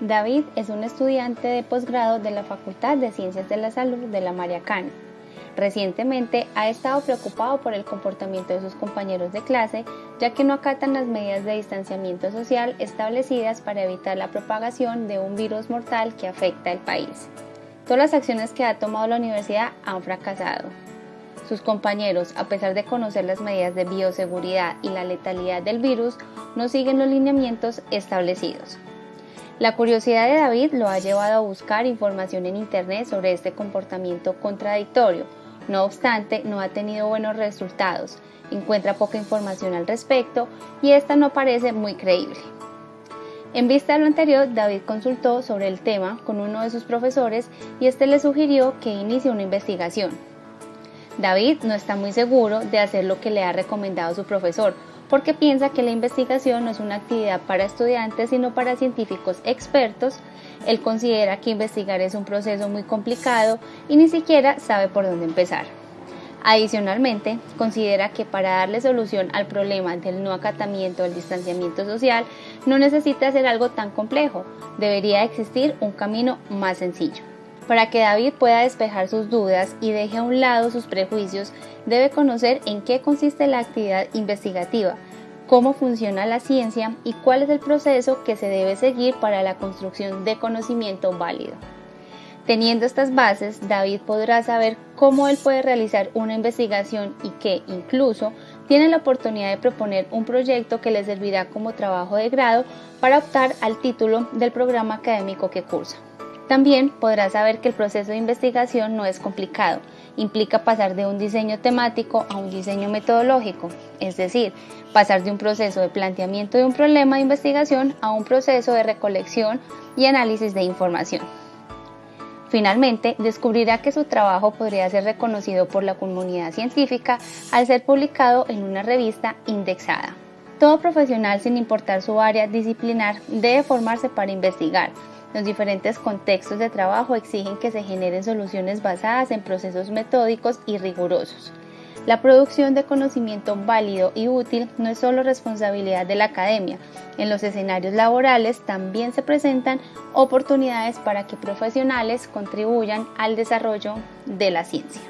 David es un estudiante de posgrado de la Facultad de Ciencias de la Salud de la Mariacana. Recientemente ha estado preocupado por el comportamiento de sus compañeros de clase, ya que no acatan las medidas de distanciamiento social establecidas para evitar la propagación de un virus mortal que afecta al país. Todas las acciones que ha tomado la universidad han fracasado. Sus compañeros, a pesar de conocer las medidas de bioseguridad y la letalidad del virus, no siguen los lineamientos establecidos. La curiosidad de David lo ha llevado a buscar información en Internet sobre este comportamiento contradictorio. No obstante, no ha tenido buenos resultados, encuentra poca información al respecto y esta no parece muy creíble. En vista de lo anterior, David consultó sobre el tema con uno de sus profesores y este le sugirió que inicie una investigación. David no está muy seguro de hacer lo que le ha recomendado su profesor, porque piensa que la investigación no es una actividad para estudiantes, sino para científicos expertos. Él considera que investigar es un proceso muy complicado y ni siquiera sabe por dónde empezar. Adicionalmente, considera que para darle solución al problema del no acatamiento del distanciamiento social no necesita hacer algo tan complejo, debería existir un camino más sencillo. Para que David pueda despejar sus dudas y deje a un lado sus prejuicios, debe conocer en qué consiste la actividad investigativa, cómo funciona la ciencia y cuál es el proceso que se debe seguir para la construcción de conocimiento válido. Teniendo estas bases, David podrá saber cómo él puede realizar una investigación y que incluso tiene la oportunidad de proponer un proyecto que le servirá como trabajo de grado para optar al título del programa académico que cursa. También podrá saber que el proceso de investigación no es complicado, implica pasar de un diseño temático a un diseño metodológico, es decir, pasar de un proceso de planteamiento de un problema de investigación a un proceso de recolección y análisis de información. Finalmente, descubrirá que su trabajo podría ser reconocido por la comunidad científica al ser publicado en una revista indexada. Todo profesional, sin importar su área disciplinar, debe formarse para investigar, los diferentes contextos de trabajo exigen que se generen soluciones basadas en procesos metódicos y rigurosos. La producción de conocimiento válido y útil no es solo responsabilidad de la academia. En los escenarios laborales también se presentan oportunidades para que profesionales contribuyan al desarrollo de la ciencia.